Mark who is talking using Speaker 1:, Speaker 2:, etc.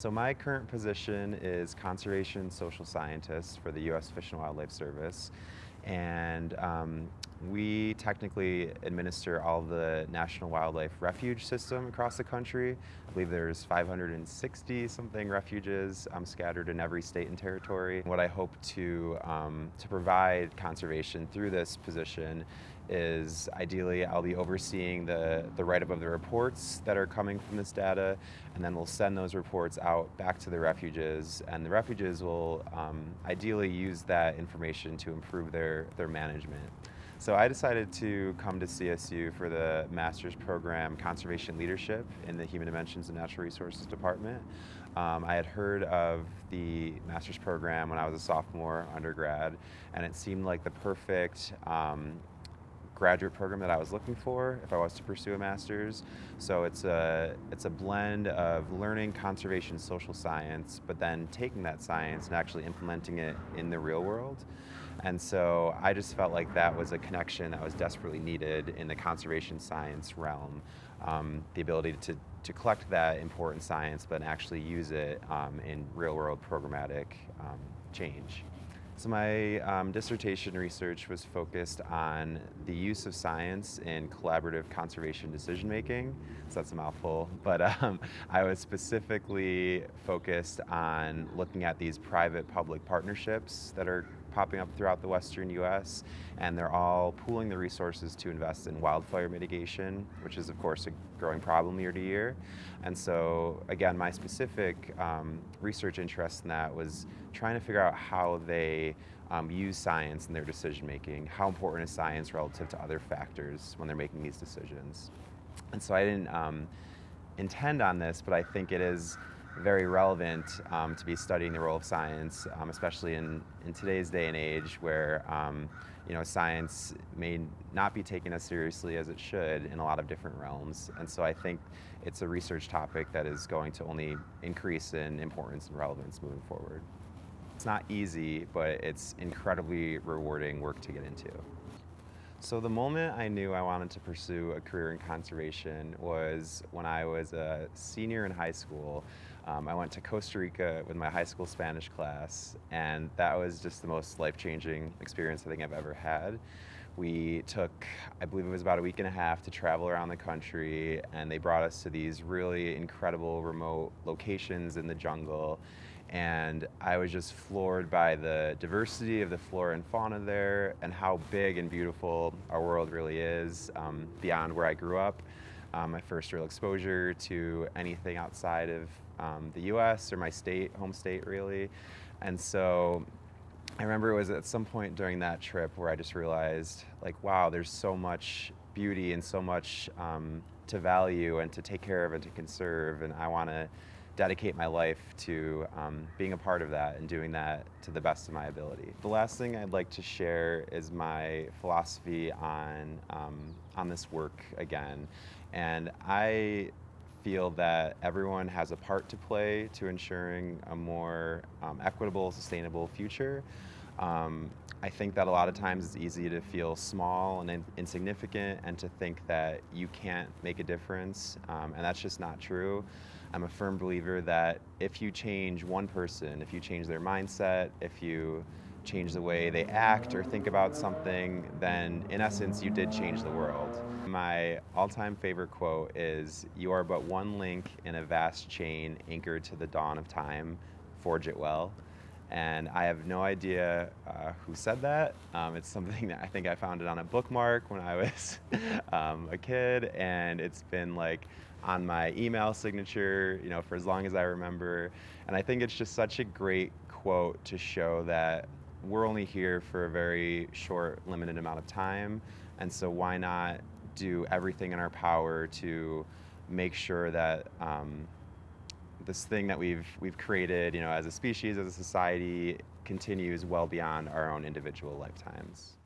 Speaker 1: So my current position is conservation social scientist for the U.S. Fish and Wildlife Service. And um, we technically administer all the National Wildlife Refuge system across the country. I believe there's 560 something refuges um, scattered in every state and territory. What I hope to, um, to provide conservation through this position is ideally I'll be overseeing the, the write-up of the reports that are coming from this data, and then we'll send those reports out back to the refuges, and the refuges will um, ideally use that information to improve their, their management. So I decided to come to CSU for the master's program Conservation Leadership in the Human Dimensions and Natural Resources Department. Um, I had heard of the master's program when I was a sophomore undergrad, and it seemed like the perfect um, graduate program that I was looking for if I was to pursue a master's. So it's a, it's a blend of learning conservation social science, but then taking that science and actually implementing it in the real world. And so I just felt like that was a connection that was desperately needed in the conservation science realm. Um, the ability to, to collect that important science, but actually use it um, in real world programmatic um, change. So my um, dissertation research was focused on the use of science in collaborative conservation decision making. So that's a mouthful, but um, I was specifically focused on looking at these private-public partnerships that are popping up throughout the western US, and they're all pooling the resources to invest in wildfire mitigation, which is of course a growing problem year to year. And so again, my specific um, research interest in that was trying to figure out how they um, use science in their decision making, how important is science relative to other factors when they're making these decisions. And so I didn't um, intend on this, but I think it is very relevant um, to be studying the role of science, um, especially in, in today's day and age where um, you know, science may not be taken as seriously as it should in a lot of different realms. And so I think it's a research topic that is going to only increase in importance and relevance moving forward. It's not easy, but it's incredibly rewarding work to get into. So the moment I knew I wanted to pursue a career in conservation was when I was a senior in high school. Um, I went to Costa Rica with my high school Spanish class, and that was just the most life-changing experience I think I've ever had. We took, I believe it was about a week and a half to travel around the country, and they brought us to these really incredible remote locations in the jungle and I was just floored by the diversity of the flora and fauna there and how big and beautiful our world really is um, beyond where I grew up. Um, my first real exposure to anything outside of um, the US or my state, home state really. And so I remember it was at some point during that trip where I just realized like, wow, there's so much beauty and so much um, to value and to take care of and to conserve and I want to dedicate my life to um, being a part of that and doing that to the best of my ability. The last thing I'd like to share is my philosophy on, um, on this work again. And I feel that everyone has a part to play to ensuring a more um, equitable, sustainable future. Um, I think that a lot of times it's easy to feel small and in insignificant and to think that you can't make a difference, um, and that's just not true. I'm a firm believer that if you change one person, if you change their mindset, if you change the way they act or think about something, then in essence you did change the world. My all-time favorite quote is, you are but one link in a vast chain anchored to the dawn of time, forge it well and I have no idea uh, who said that. Um, it's something that I think I found it on a bookmark when I was um, a kid, and it's been like on my email signature, you know, for as long as I remember. And I think it's just such a great quote to show that we're only here for a very short, limited amount of time, and so why not do everything in our power to make sure that um, this thing that we've, we've created, you know, as a species, as a society, continues well beyond our own individual lifetimes.